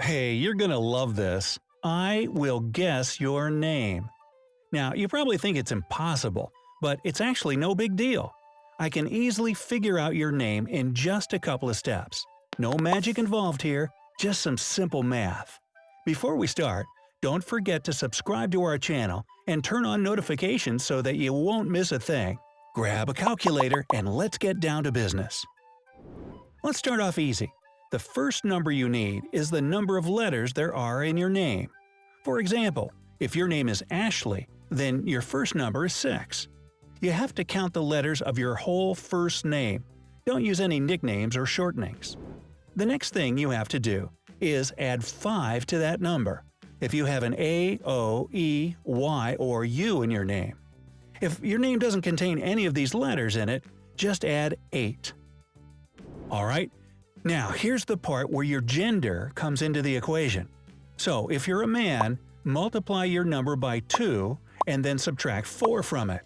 Hey, you're gonna love this. I will guess your name. Now, you probably think it's impossible, but it's actually no big deal. I can easily figure out your name in just a couple of steps. No magic involved here, just some simple math. Before we start, don't forget to subscribe to our channel and turn on notifications so that you won't miss a thing. Grab a calculator and let's get down to business. Let's start off easy. The first number you need is the number of letters there are in your name. For example, if your name is Ashley, then your first number is 6. You have to count the letters of your whole first name. Don't use any nicknames or shortenings. The next thing you have to do is add 5 to that number if you have an A, O, E, Y, or U in your name. If your name doesn't contain any of these letters in it, just add 8. Alright, now here's the part where your gender comes into the equation. So if you're a man, multiply your number by 2 and then subtract 4 from it.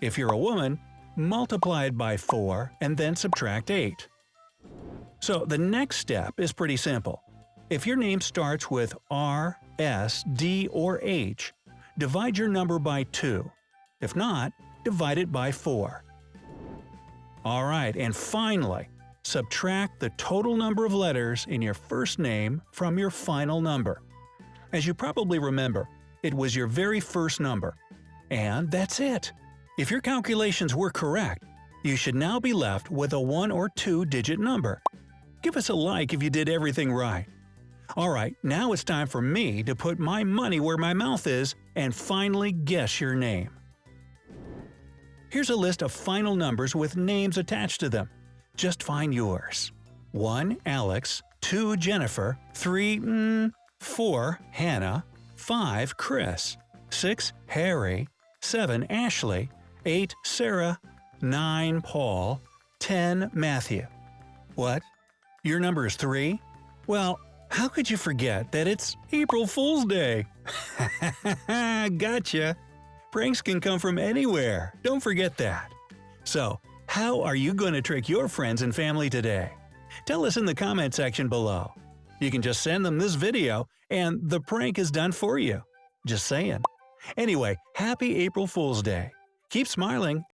If you're a woman, multiply it by 4 and then subtract 8. So the next step is pretty simple. If your name starts with R, S, D, or H, divide your number by 2. If not, divide it by 4. Alright, and finally, subtract the total number of letters in your first name from your final number. As you probably remember, it was your very first number. And that's it! If your calculations were correct, you should now be left with a 1 or 2 digit number. Give us a like if you did everything right. Alright, now it's time for me to put my money where my mouth is and finally guess your name. Here's a list of final numbers with names attached to them. Just find yours. 1. Alex 2. Jennifer 3. Mm, 4. Hannah 5. Chris 6. Harry 7. Ashley 8. Sarah 9. Paul 10. Matthew What? Your number is 3? Well, how could you forget that it's April Fool's Day? gotcha! Pranks can come from anywhere, don't forget that. So, how are you going to trick your friends and family today? Tell us in the comment section below. You can just send them this video and the prank is done for you. Just saying. Anyway, happy April Fool's Day. Keep smiling